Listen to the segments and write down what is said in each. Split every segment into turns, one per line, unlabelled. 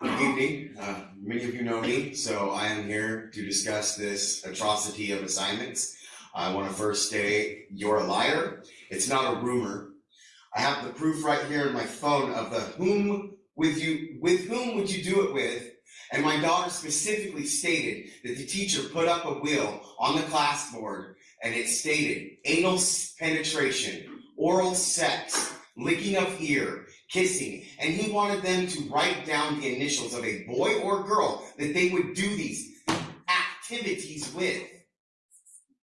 Good evening. Uh, many of you know me, so I am here to discuss this atrocity of assignments. I want to first say you're a liar. It's not a rumor. I have the proof right here in my phone of the whom with you with whom would you do it with? And my daughter specifically stated that the teacher put up a wheel on the class board and it stated anal penetration, oral sex, licking of ear, kissing, and he wanted them to write down the initials of a boy or girl that they would do these activities with.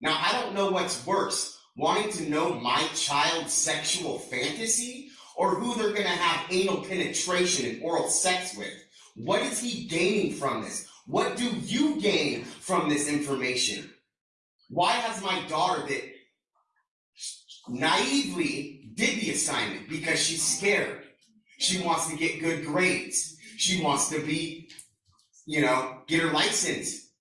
Now, I don't know what's worse, wanting to know my child's sexual fantasy or who they're going to have anal penetration and oral sex with. What is he gaining from this? What do you gain from this information? Why has my daughter that naively did the assignment because she's scared. She wants to get good grades. She wants to be, you know, get her license.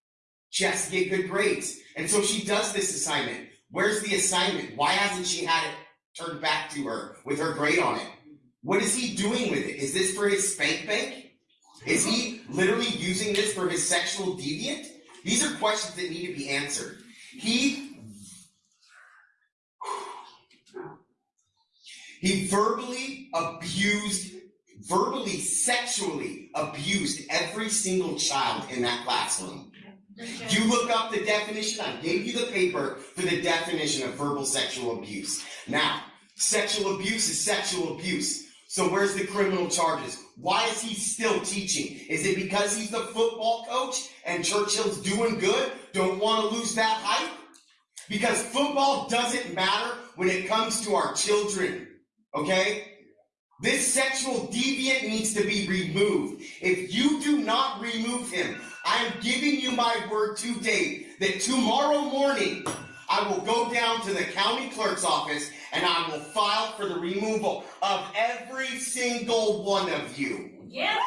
She has to get good grades. And so she does this assignment. Where's the assignment? Why hasn't she had it turned back to her with her grade on it? What is he doing with it? Is this for his spank bank? Is he literally using this for his sexual deviant? These are questions that need to be answered. He He verbally abused, verbally, sexually abused every single child in that classroom. You look up the definition, I gave you the paper for the definition of verbal sexual abuse. Now, sexual abuse is sexual abuse. So where's the criminal charges? Why is he still teaching? Is it because he's the football coach and Churchill's doing good? Don't want to lose that hype? Because football doesn't matter when it comes to our children. Okay? This sexual deviant needs to be removed. If you do not remove him, I am giving you my word today that tomorrow morning I will go down to the county clerk's office and I will file for the removal of every single one of you.
Yeah.